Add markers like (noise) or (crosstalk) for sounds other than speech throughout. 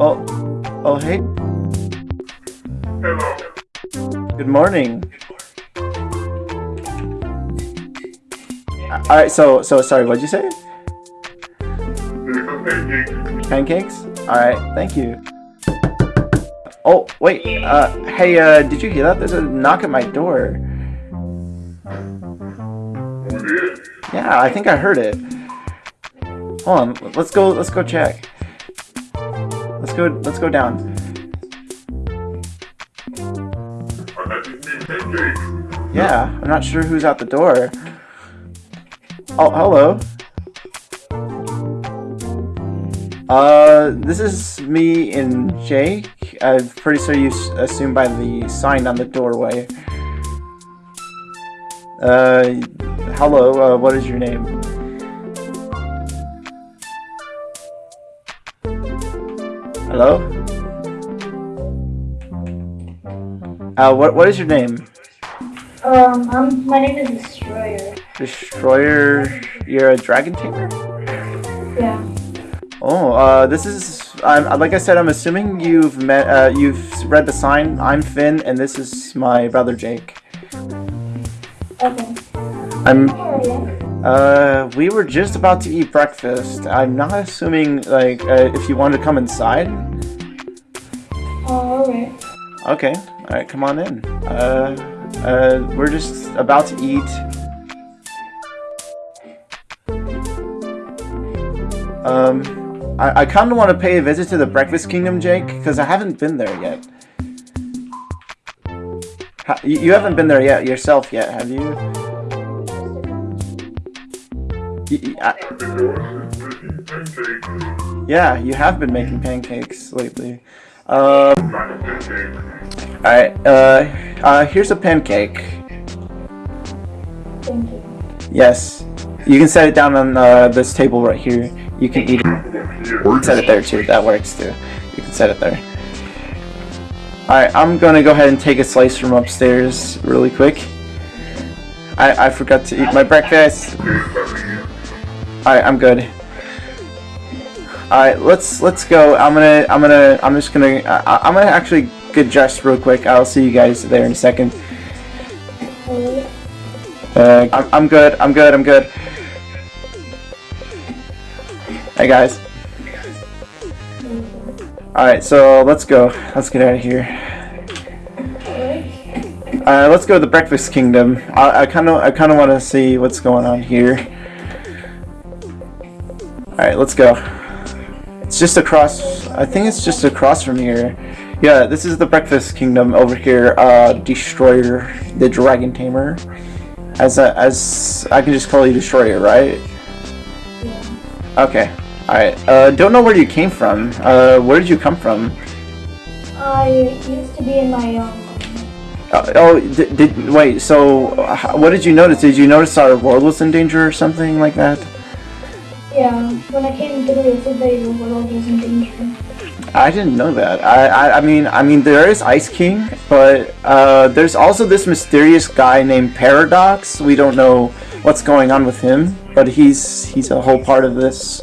Oh, oh, hey. Hello. Good morning. Alright, so, so, sorry, what'd you say? There's a pancake. Pancakes? Alright, thank you. Oh, wait, uh, hey, uh, did you hear that? There's a knock at my door. Yeah, I think I heard it. Hold on, let's go, let's go check. Let's go, let's go down. Yeah, I'm not sure who's at the door. Oh, hello. Uh, this is me and Jake. I'm pretty sure you assumed by the sign on the doorway. Uh, hello, uh, what is your name? Hello? Uh, what, what is your name? Um, um, my name is Destroyer. Destroyer, you're a dragon tamer? Yeah. Oh, uh, this is, I'm, like I said, I'm assuming you've met, uh, you've read the sign. I'm Finn, and this is my brother Jake. Okay. I'm, uh, we were just about to eat breakfast. I'm not assuming, like, uh, if you want to come inside. Alright. Okay, alright, come on in. Uh, uh, we're just about to eat. Um, I, I kind of want to pay a visit to the Breakfast Kingdom, Jake, because I haven't been there yet. Ha you, you haven't been there yet yourself yet, have you? Y- y- I- I've been doing is making pancakes. yeah, you have been making pancakes lately. Um, Not a pancake. alright, uh, uh, here's a pancake. Thank you. Yes. You can set it down on uh, this table right here. You can eat it. Set it there too. That works too. You can set it there. Alright, I'm gonna go ahead and take a slice from upstairs really quick. I, I forgot to eat my breakfast. Alright, I'm good. Alright, let's let's go. I'm gonna I'm gonna I'm just gonna I, I'm gonna actually get dressed real quick. I'll see you guys there in a second. Uh, I'm, I'm good. I'm good. I'm good. Hey guys. Alright, so let's go. Let's get out of here. Uh, let's go to the Breakfast Kingdom. I kind of I kind of want to see what's going on here. Alright, let's go. It's just across. I think it's just across from here. Yeah, this is the Breakfast Kingdom over here. Uh, Destroyer, the Dragon Tamer. As a, as I can just call you Destroyer, right? Yeah. Okay. Alright. Uh, don't know where you came from. Uh, where did you come from? I used to be in my, um, Uh, oh, did, did wait? So, uh, what did you notice? Did you notice our world was in danger or something like that? Yeah, when I came to the said that your world was in danger. I didn't know that. I, I, I mean, I mean, there is Ice King, but uh, there's also this mysterious guy named Paradox. We don't know what's going on with him, but he's he's a whole part of this.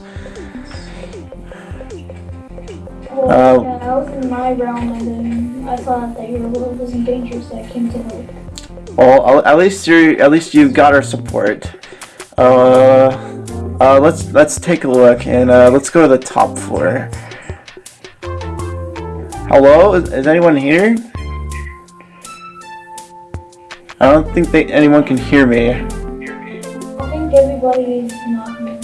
Well, Uh, yeah, I was in my realm and then I saw that your world was in danger, so I came to help. Well, at- at least you at least you've got our support. Uh, uh, let's let's take a look and uh, let's go to the top floor. Hello, is, is anyone here? I don't think they, anyone can hear me. I think everybody's not here.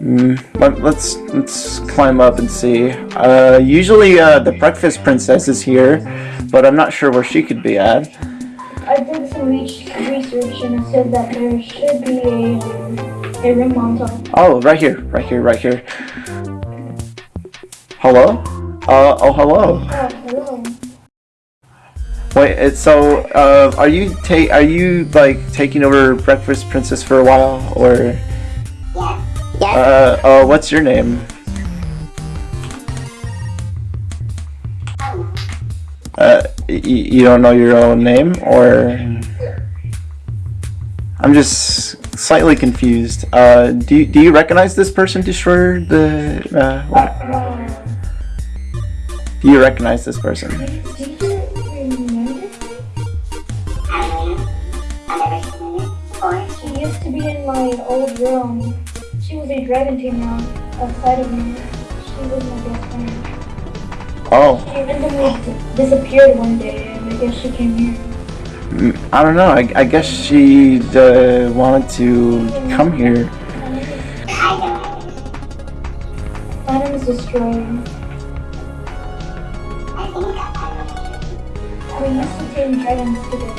Mm, let, let's let's climb up and see. Uh, usually uh, the breakfast princess is here, but I'm not sure where she could be at. I did some re- research and it said that there should be a, a room on top. Oh, right here, right here, right here. Hello? Uh, oh, hello. Oh, hello. Wait, it's so, uh, are you ta- are you, like, taking over Breakfast Princess for a while, or? Yes, Uh, oh, what's your name? Uh, y- you don't know your own name, or I'm just slightly confused. Uh, do you, do you recognize this person, Destroyer? The uh, do you recognize this person? do you remember? She used to be in my old room. She was a dragon tamer outside of me. She was my best friend. Oh, She randomly disappeared one day, and I guess she came here. I don't know. I, I guess she uh, wanted to come here. My name is Destroyer. We used to tame dragons together.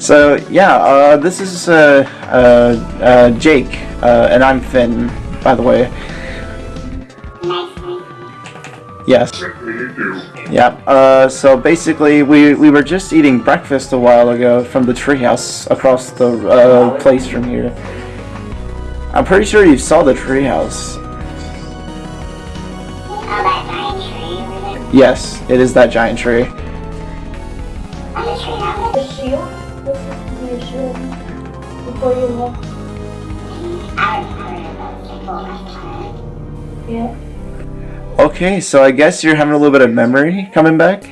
So yeah, uh, this is uh, uh, uh, Jake, uh, and I'm Finn, by the way. Yes. Yeah. Uh, so basically, we we were just eating breakfast a while ago from the treehouse across the uh, place from here. I'm pretty sure you saw the treehouse. Yes, it is that giant tree. Yeah. Okay, so I guess you're having a little bit of memory coming back.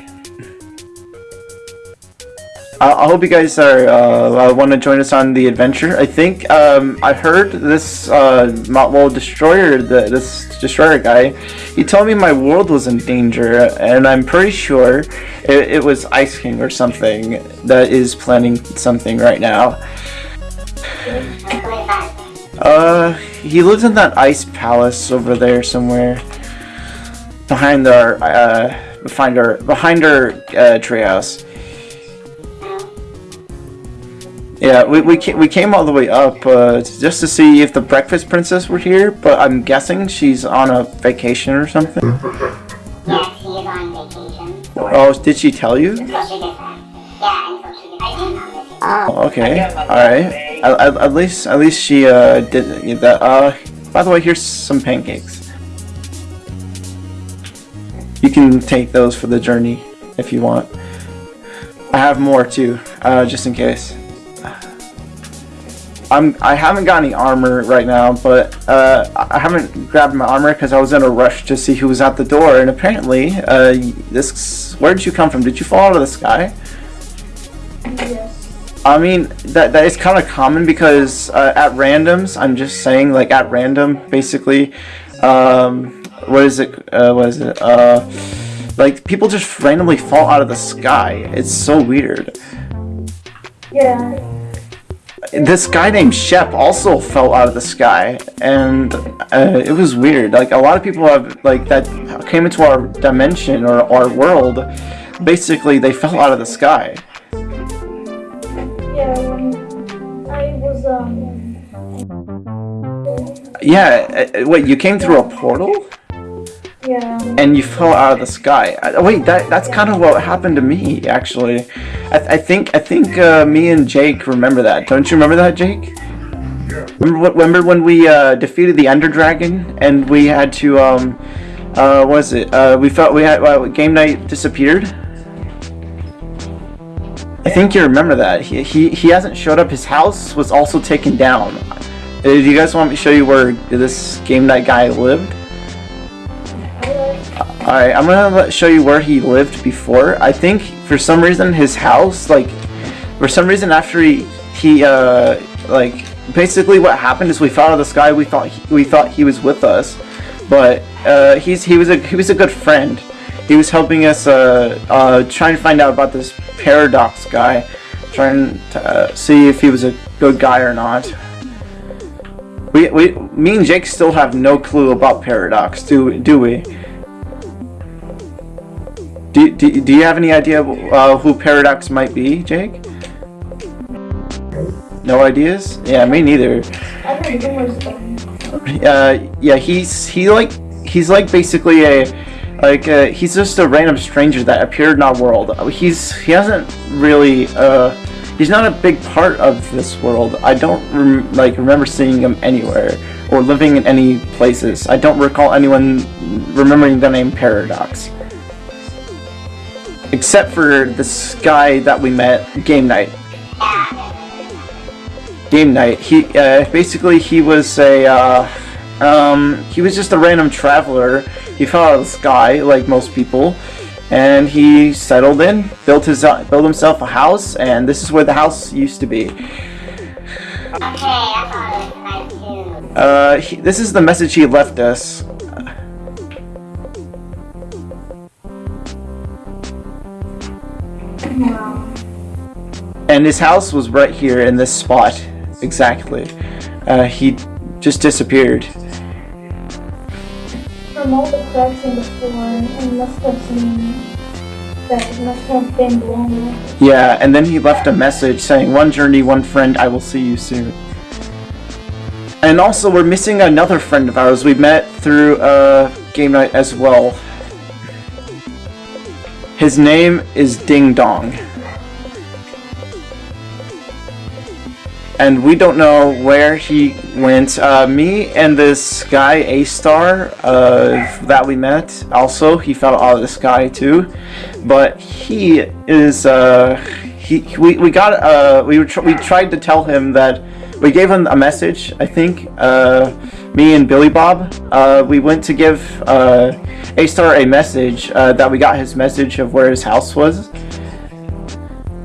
I, I hope you guys are uh, want to join us on the adventure. I think um, I heard this uh, Mount Destroyer, the, this Destroyer guy. He told me my world was in danger, and I'm pretty sure it, it was Ice King or something that is planning something right now. Uh, he lives in that ice palace over there somewhere behind our uh behind our behind our uh treehouse. Yeah, we we came, we came all the way up uh, just to see if the breakfast princess were here, but I'm guessing she's on a vacation or something. Yes, he is on vacation. Oh, did she tell you? So she gets back. Yeah, until she gets back on vacation. Oh, okay, all right. At, at, at least at least she uh did that. Uh, by the way, here's some pancakes. You can take those for the journey if you want. I have more too, uh, just in case. I'm I haven't got any armor right now, but uh, I haven't grabbed my armor because I was in a rush to see who was at the door, and apparently, uh, this where did you come from? Did you fall out of the sky? Yes. I mean that that is kind of common because uh, at randoms, I'm just saying like at random, basically, um, what is it? Uh, what is it? Uh, like people just randomly fall out of the sky. It's so weird. Yeah. This guy named Shep also fell out of the sky, and uh, it was weird. Like a lot of people have like that came into our dimension or our world. Basically, they fell out of the sky. Yeah, when I was, um, Yeah. uh, Wait, you came through a portal? Yeah, and you fell out of the sky. Uh, wait, that that's kind of what happened to me actually. I, I think I think uh, me and Jake remember that. Don't you remember that, Jake? Remember what? Remember when we uh, defeated the Ender Dragon and we had to um, uh, what was it? Uh, we felt we had uh, game night disappeared. I think you remember that. He, he he hasn't showed up. His house was also taken down. Uh, do you guys want me to show you where this game night guy lived? Alright, I'm gonna show you where he lived before. I think for some reason his house, like, for some reason after he, he, uh, like, basically what happened is we fell out of the sky. We thought he, we thought he was with us, but uh, he's he was a he was a good friend. He was helping us uh, uh, trying to find out about this paradox guy, trying to uh, see if he was a good guy or not. We, we, me and Jake still have no clue about paradox, do do we? Do, do, do you have any idea uh, who Paradox might be, Jake? No ideas? Yeah, me neither. Uh, yeah, he's he like he's like basically a like uh, he's just a random stranger that appeared in our world. He's he hasn't really uh he's not a big part of this world. I don't rem- like remember seeing him anywhere or living in any places. I don't recall anyone remembering the name Paradox. Except for this guy that we met, Game Night. Game Night. He uh, basically he was a uh, um, he was just a random traveler. He fell out of the sky like most people, and he settled in, built his uh, built himself a house, and this is where the house used to be. Okay, that's all it was nice too. Uh, he, this is the message he left us. And his house was right here in this spot, exactly. Uh, he just disappeared. From all the cracks in the floor, it must have seen that it must have been. Yeah, and then he left a message saying, One journey, one friend, I will see you soon. And also, we're missing another friend of ours we met through uh, game night as well. His name is Ding Dong. And we don't know where he went. Uh, me and this guy, A-Star, uh, that we met, also, he fell out of the sky too. But he is, uh, he, we, we got, uh, we, tr- we tried to tell him that, we gave him a message, I think, uh, me and Billy Bob, uh, we went to give, A-Star a message, that we got his message of where his house was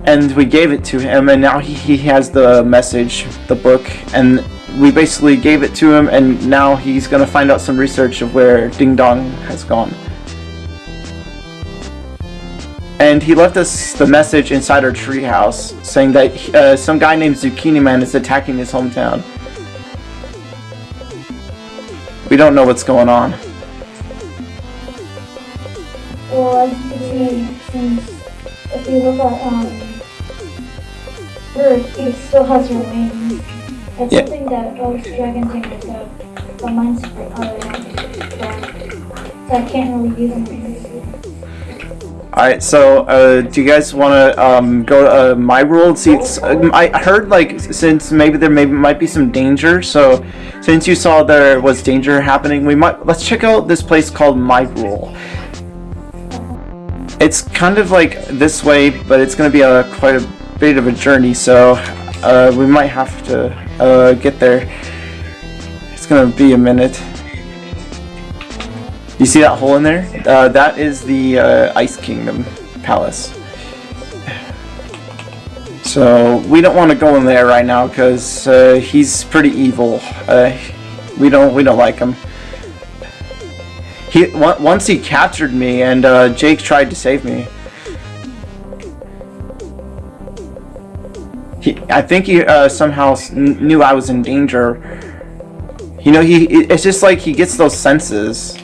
and we gave it to him and now he, he has the message the book and we basically gave it to him and now he's gonna find out some research of where ding dong has gone. And he left us the message inside our treehouse saying that uh, some guy named zucchini man is attacking his hometown. We don't know what's going on. Well, if you look at um, Earth, it still has her wings. It's Yeah. something that most dragon tamers have, but mine's uh, so I can't really use them. Alright, so uh, do you guys want to um, go to uh, my world? See, it's, um, I heard like since maybe there maybe might be some danger. So since you saw there was danger happening, we might let's check out this place called My Rule. It's kind of like this way, but it's going to be a quite a bit of a journey. So uh, we might have to uh, get there. It's to be a minute. You see that hole in there? Uh, that is the uh, Ice Kingdom Palace. So we don't want to go in there right now because uh, he's pretty evil. Uh, we don't we don't like him. He once he captured me and Jake tried to save me. He, I think he uh, somehow knew I was in danger. You know, he it's just like he gets those senses.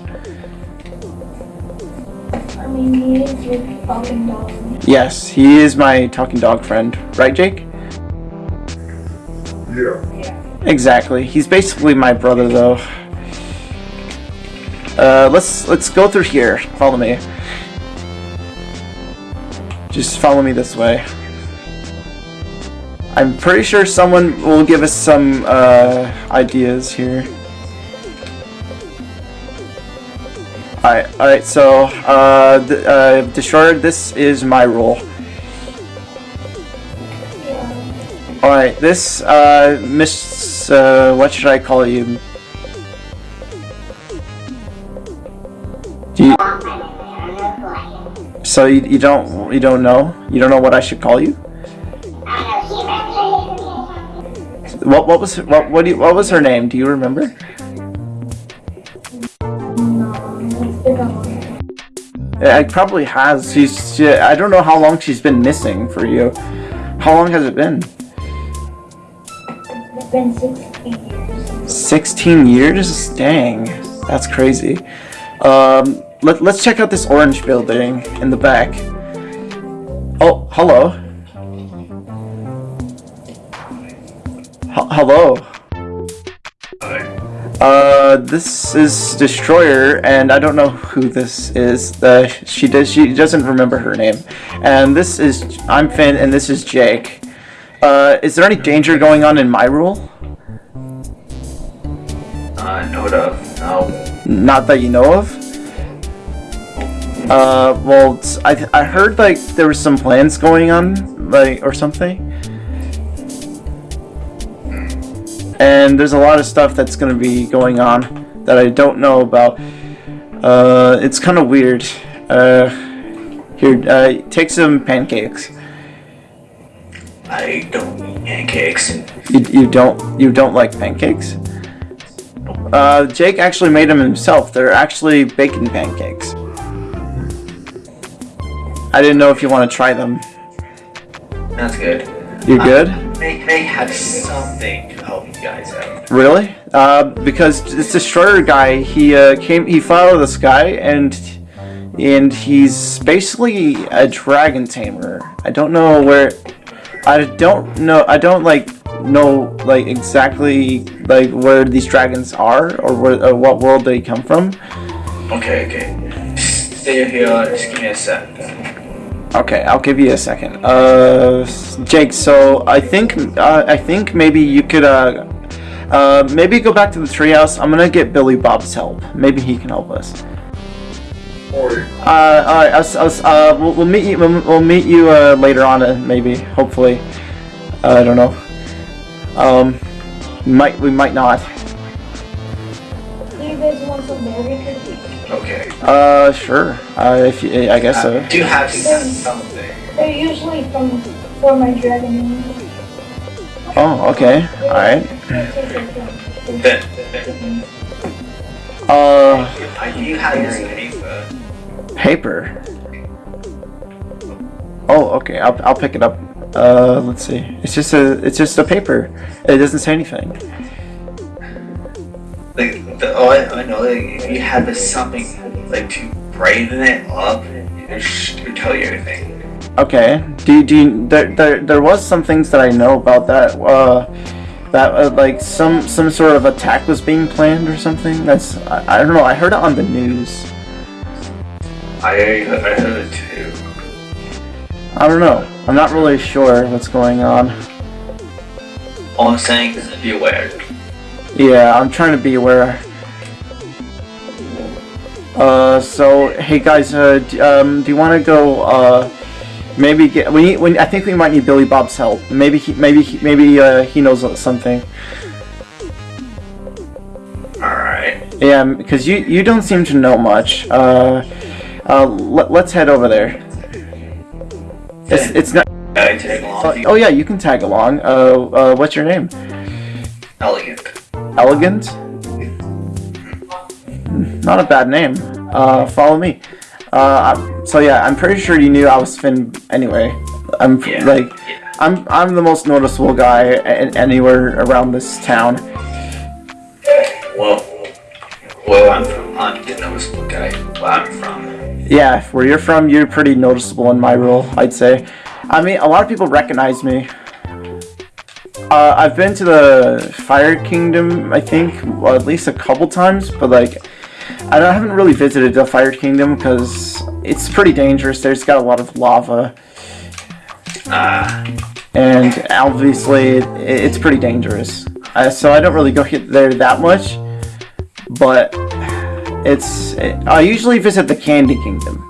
I mean, he is your talking dog. Yes, he is my talking dog friend. Right, Jake? Yeah. Exactly. He's basically my brother, though. Uh, let's let's go through here. Follow me. Just follow me this way. I'm pretty sure someone will give us some uh, ideas here. Alright, alright, so, uh, th- uh, Destroyer, this is my role. Alright, this, uh, Miss, uh, what should I call you? Do you, Long time ago, I don't know who I am. so you, you don't, you don't know? You don't know what I should call you? What, what was, what, what do you, what was her name? Do you remember? It probably has. She's, she, I don't know how long she's been missing for you. How long has it been? It's been 16 years. 16 years? Dang, that's crazy. Um, let, let's check out this orange building in the back. Oh, hello. H- hello. Uh, this is Destroyer, and I don't know who this is. Uh, she does. She doesn't remember her name. And this is I'm Finn, and this is Jake. Uh, is there any danger going on in my rule? Uh, note of. No. Not that you know of. Uh, well, I I heard like there was some plans going on, like or something. And there's a lot of stuff that's gonna be going on that I don't know about. Uh, it's kind of weird. Uh, here, uh, take some pancakes. I don't eat pancakes. You, you don't you don't like pancakes? Uh, Jake actually made them himself. They're actually bacon pancakes. I didn't know if you want to try them. That's good. You good? May, may have something to guys out. Really? Uh, because this destroyer guy, he uh, came, he followed this guy, and and he's basically a dragon tamer. I don't know where, I don't know, I don't like know like exactly like where these dragons are or where, uh, what world they come from. Okay, okay. Stay here, just give me a sec. Okay, I'll give you a second. Uh, Jake. So I think uh, I think maybe you could uh, uh, maybe go back to the treehouse. I'm gonna get Billy Bob's help. Maybe he can help us. Uh, all right. Us, us, uh, we'll, we'll meet you. We'll, we'll meet you uh, later on. Uh, maybe, hopefully. Uh, I don't know. Um, might we might not. Uh, sure. Uh, if you, I guess so. Do you have something. They're usually from for my dragon. Oh, okay. All right. Then, then, Uh, I do have your paper. paper. Oh, okay. I'll I'll pick it up. Uh, let's see. It's just a it's just a paper. It doesn't say anything. The, all I, I know, like, if you have something, like, to brighten it up, it should tell you everything. Okay. Do do you, there, there there was some things that I know about that. Uh, that uh, like some some sort of attack was being planned or something. That's I, I don't know. I heard it on the news. I, I heard it too. I don't know. I'm not really sure what's going on. All I'm saying is be aware. Yeah, I'm trying to be aware. Uh, so hey guys, uh, d- um, do you want to go? Uh, maybe get we need. We, I think we might need Billy Bob's help. Maybe he, maybe he, maybe uh, he knows something. Alright. Yeah, because you you don't seem to know much. Uh, uh, let, let's head over there. It's it's not. I take along Oh, oh yeah, you can tag along. Uh, uh, what's your name? elegant. Elegant. Not a bad name. Uh, follow me. Uh, so yeah, I'm pretty sure you knew I was Finn anyway. I'm Yeah. like, yeah. I'm I'm the most noticeable guy anywhere around this town. Well, well, I'm from, I'm the noticeable guy. Where I'm from. Yeah, where you're from, you're pretty noticeable in my role, I'd say. I mean, a lot of people recognize me. Uh, I've been to the Fire Kingdom, I think, well, at least a couple times, but like, I, I haven't really visited the Fire Kingdom because it's pretty dangerous. There's got a lot of lava, Ah, and obviously it, it's pretty dangerous. Uh, so I don't really go hit there that much, but it's. I usually visit the Candy Kingdom.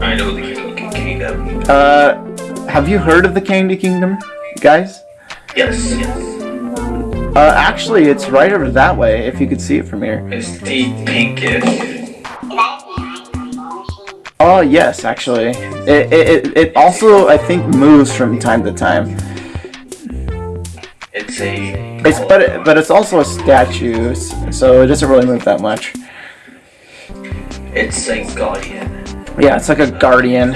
I know the King Kingdom. Uh, have you heard of the Candy Kingdom, guys? Yes, yes. Uh, actually, it's right over that way. If you could see it from here. It's the pinkish. Is that a giant rainbow machine? Oh yes, actually. It it, it, it also I think moves from time to time. It's a. It's but it, but it's also a statue, so it doesn't really move that much. It's a guardian. Yeah, it's like a guardian.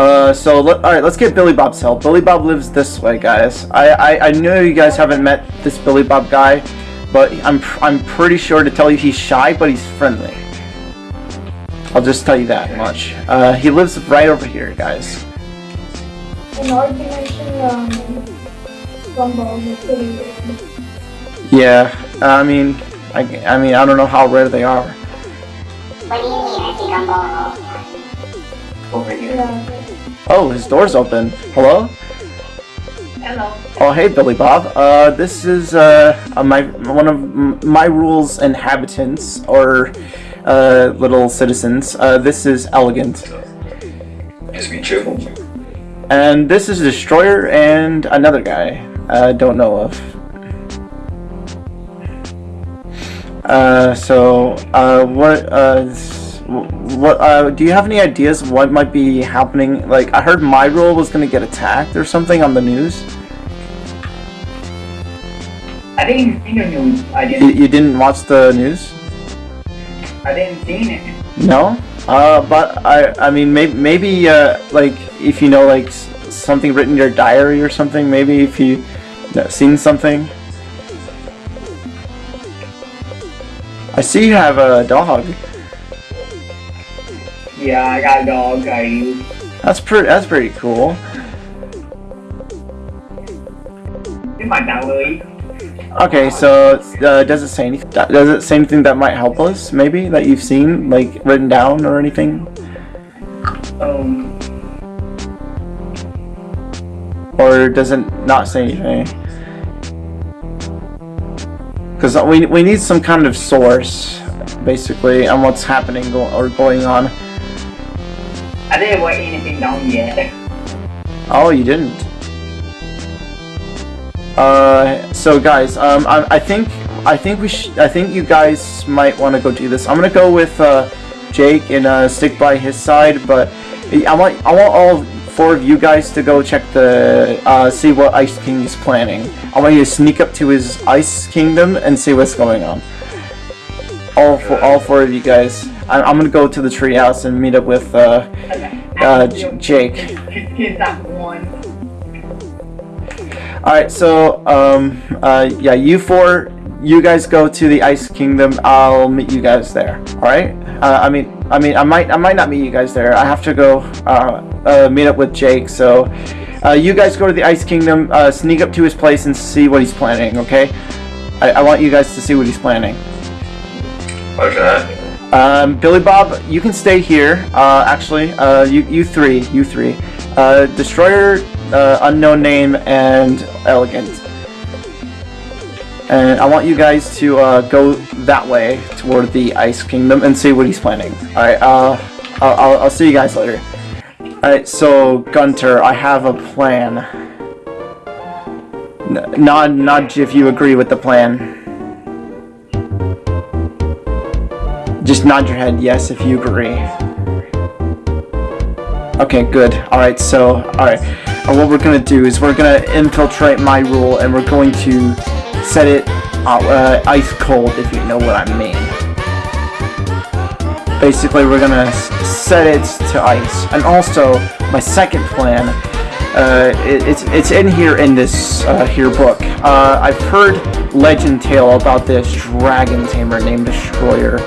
Uh, so let, all right, let's get Billy Bob's help. Billy Bob lives this way, guys. I, I I know you guys haven't met this Billy Bob guy, but I'm pr- I'm pretty sure to tell you he's shy, but he's friendly. I'll just tell you that much. Uh, he lives right over here, guys. In our dimension, um, Gumball is pretty rare. Yeah, I mean, I, I mean, I don't know how rare they are. What do you mean? I see gumball all the time. Over here. Yeah. Oh, his door's open. Hello? Hello. Oh, hey, Billy Bob. Uh, this is uh, uh, my one of my rules inhabitants or uh, little citizens. Uh, this is Elegant, Nice to meet you. and this is Destroyer and another guy I don't know of. Uh, so uh, what uh, s- what uh, do you have any ideas what might be happening? Like, I heard my role was gonna get attacked or something on the news. I didn't see the news. I You, didn't. you didn't watch the news? I didn't see it. No, uh, but I, I mean, maybe, maybe, uh, like, if you know, like, something written in your diary or something, maybe if you seen something. I see you have a dog. Yeah, I got a dog. I use. That's pretty. That's pretty cool. My dog, Louis. Okay, so uh, does it say anything? Does it say anything that might help us? Maybe that you've seen, like written down or anything, Um, or does it not say anything? Because we we need some kind of source, basically, on what's happening go- or going on. I didn't write anything down yet. Oh, you didn't. Uh, so guys, um, I, I think I think we sh- I think you guys might want to go do this. I'm gonna go with uh, Jake and uh, stick by his side, but I want I want all four of you guys to go check the uh, see what Ice King is planning. I want you to sneak up to his Ice Kingdom and see what's going on. All four, all four of you guys. I, I'm gonna go to the treehouse and meet up with uh, uh, J- Jake. Here's that one. Alright, so, um, uh, yeah, you four, you guys go to the Ice Kingdom. I'll meet you guys there. Alright? Uh, I mean, I mean, I might, I might not meet you guys there. I have to go, uh, uh, meet up with Jake, so, uh, you guys go to the Ice Kingdom, uh, sneak up to his place and see what he's planning, okay? I, I want you guys to see what he's planning. Okay. Um, Billy Bob, you can stay here. Uh, actually, uh, you you three, you three, uh, Destroyer, uh, unknown name, and Elegant. And I want you guys to uh, go that way toward the Ice Kingdom and see what he's planning. All right. Uh, I'll, I'll, I'll see you guys later. All right. So Gunter, I have a plan. N- nod, nod if you agree with the plan. Just nod your head yes if you agree. Okay, good. Alright, so, alright. What we're gonna do is we're gonna infiltrate my rule and we're going to set it uh, uh, ice cold, if you know what I mean. Basically, we're gonna set it to ice. And also, my second plan, uh, it, it's, it's in here in this uh, here book. Uh, I've heard legend tale about this dragon tamer named Destroyer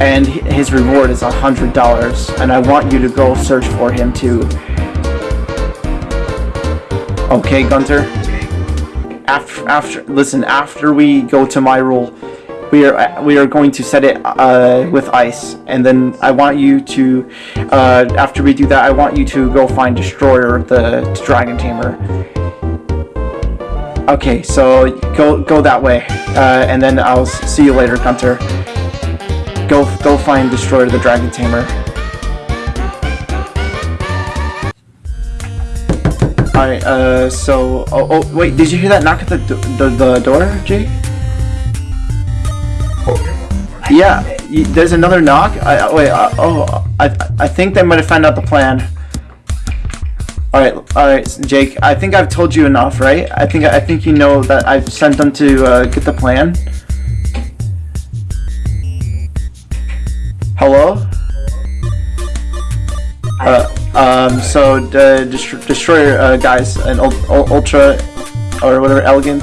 and his reward is a hundred dollars and i want you to go search for him too. Okay gunter after after listen after we go to my rule we are we are going to set it uh, with ice. And then i want you to uh, after we do that i want you to go find destroyer the dragon tamer. Okay so go go that way. Uh, and then i'll see you later gunter Go, go find Destroyer the Dragon Tamer. Alright, uh, so, oh, oh, wait, did you hear that knock at the, the, the door, Jake? Yeah, there's another knock? I, I- wait, uh, oh, I, I think they might have found out the plan. Alright, alright, Jake, I think I've told you enough, right? I think, I think you know that I've sent them to, uh, get the plan. Hello? Uh, um, so the dest- destroyer uh, guys and ul- ul- ultra or whatever elegant.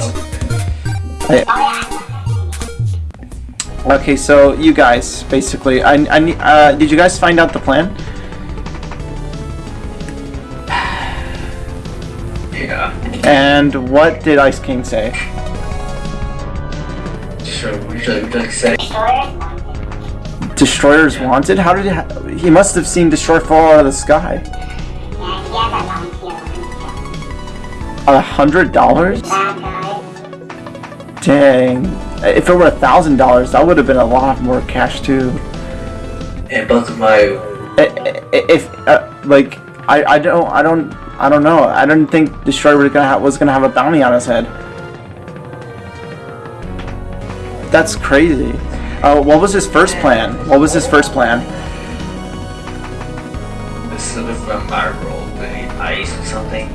I- okay, so you guys basically, I, I. Uh, did you guys find out the plan? Yeah. And what did Ice King say? Sure, we should like say Destroyer? Destroyer's wanted? How did he? Ha- he must have seen Destroyer fall out of the sky. Yeah, he has a long tail. A hundred dollars? Dang. If it were a thousand dollars, that would have been a lot more cash too. And both of my If uh, like I, I don't I don't I don't know. I don't think Destroyer was gonna have, was gonna have a bounty on his head. That's crazy. Uh, what was his first plan? What was his first plan? this is from my role, ice or something.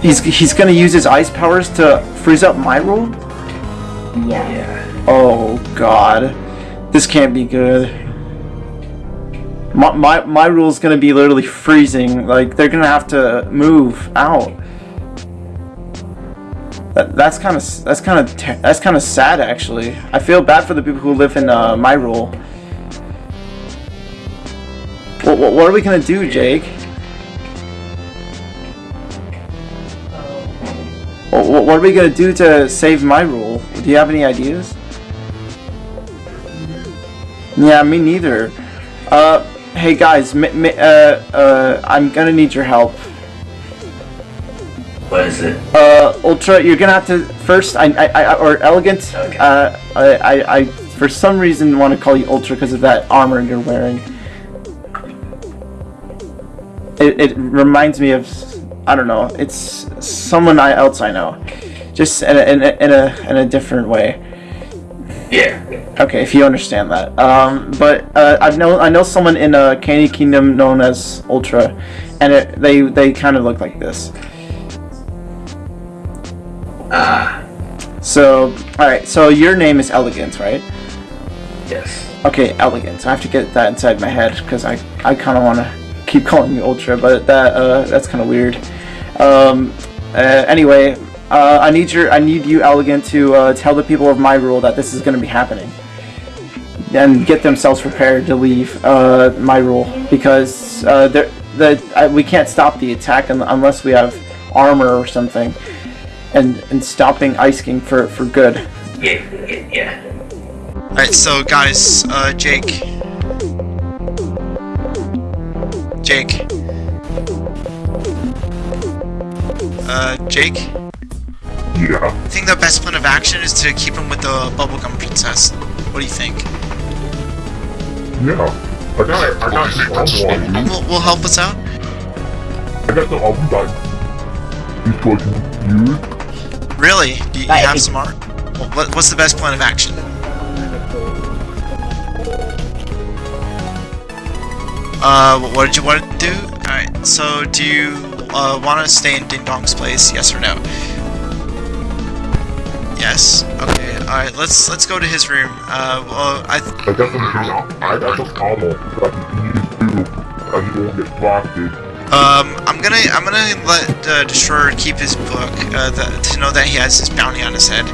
He's he's gonna use his ice powers to freeze up my rule. Yeah. Yeah. Oh God, this can't be good. My my my rule's gonna be literally freezing. Like they're gonna have to move out. That, that's kind of that's kind of that's kind of sad actually. I feel bad for the people who live in uh, my rule. What, what, what are we gonna do, Jake? What, what are we gonna do to save my rule? Do you have any ideas? Yeah, me neither. Uh, hey guys, uh, uh, I'm gonna need your help. What is it? Uh, Ultra, you're gonna have to first. I, I, I or Elegant. Okay. Uh, I, I, I, for some reason, want to call you Ultra because of that armor you're wearing. It, it reminds me of, I don't know. It's someone I, else I know, just in a, in a, in a, in a different way. Yeah. Okay, if you understand that. Um, but uh, I know I know someone in uh, Candy Kingdom known as Ultra, and it, they they kind of look like this. Ah, So, all right. So your name is Elegant, right? yes. Okay, Elegant. I have to get that inside my head because I I kind of want to keep (laughs) calling you Ultra, but that uh, that's kind of weird. Um, uh, anyway, uh, I need your I need you, Elegant, to uh, tell the people of my rule that this is going to be happening, and get themselves prepared to leave uh, my rule because uh, the I, we can't stop the attack un- unless we have armor or something, and and stopping Ice King for for good. Yeah, yeah, yeah. Alright, so guys, uh, Jake. Jake. Uh, Jake? Yeah. I think the best plan of action is to keep him with the bubblegum princess. What do you think? Yeah. I got I got some album on you. Will, will help us out? I got some album that he's going to use. Really? Do you, you have some art? Well, what, what's the best plan of action? Uh, what did you want to do? Alright, so do you uh, want to stay in Ding Dong's place? Yes or no? Yes. Okay. All right. Let's let's go to his room. Uh. Well, I. Th I got some I got some ammo that I can use too. I just won't get blasted. Um. I'm gonna I'm gonna let uh, Destroyer keep his book. Uh. The, to know that he has his bounty on his head.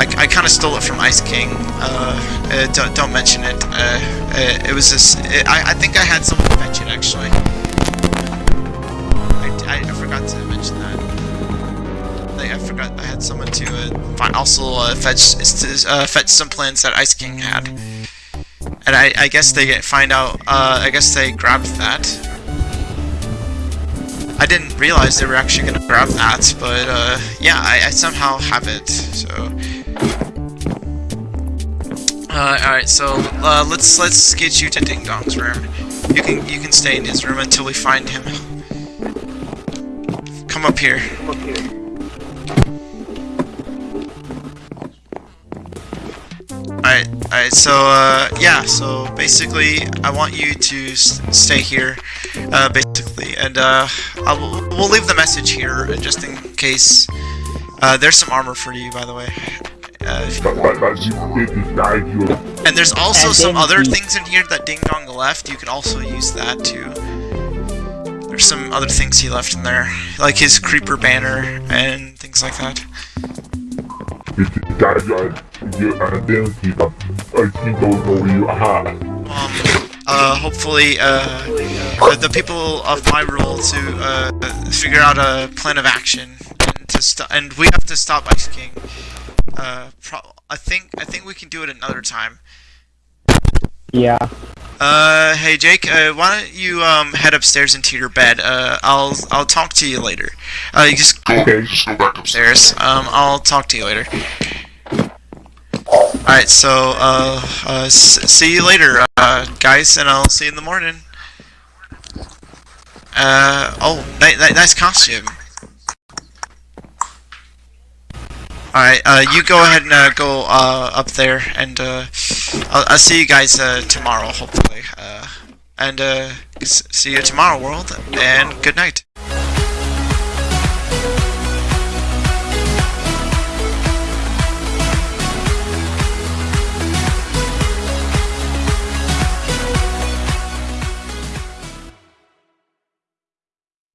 I, I kind of stole it from Ice King. Uh. uh don't don't mention it. Uh. it was this. I I think I had someone fetch it actually. I, I, forgot to mention that. Like, I forgot I had someone to find, also fetch fetch some plans that Ice King had, and I, I guess they get find out. Uh, I guess they grabbed that. I didn't realize they were actually gonna grab that, but uh, yeah, I, I somehow have it. So, uh, all right, so uh, let's let's get you to Ding Dong's room. You can you can stay in his room until we find him. Come up here. Alright, alright, so, uh, yeah, so basically, I want you to s stay here, uh, basically, and, uh, I will, we'll leave the message here, uh, just in case, uh, there's some armor for you, by the way, uh, and there's also some other things in here that Ding Dong left. You can also use that too. There's some other things he left in there, like his creeper banner and things like that. This guy you you identity I think don't know you aha. Um, uh, hopefully, uh, the, the people of my rule to uh, figure out a plan of action and to stop. And we have to stop Ice King. Uh, I think I think we can do it another time. Yeah. Uh, hey Jake, uh, why don't you um head upstairs into your bed? Uh, I'll I'll talk to you later. Uh, you just Go ahead, just go back upstairs. Um, I'll talk to you later. Alright, so, uh, uh, see you later, uh, guys, and I'll see you in the morning. Uh, oh, ni- ni- nice costume. Alright, uh, you go ahead and, uh, go, uh, up there, and, uh, I'll, I'll see you guys, uh, tomorrow, hopefully. Uh, and, see you tomorrow, world, and good night.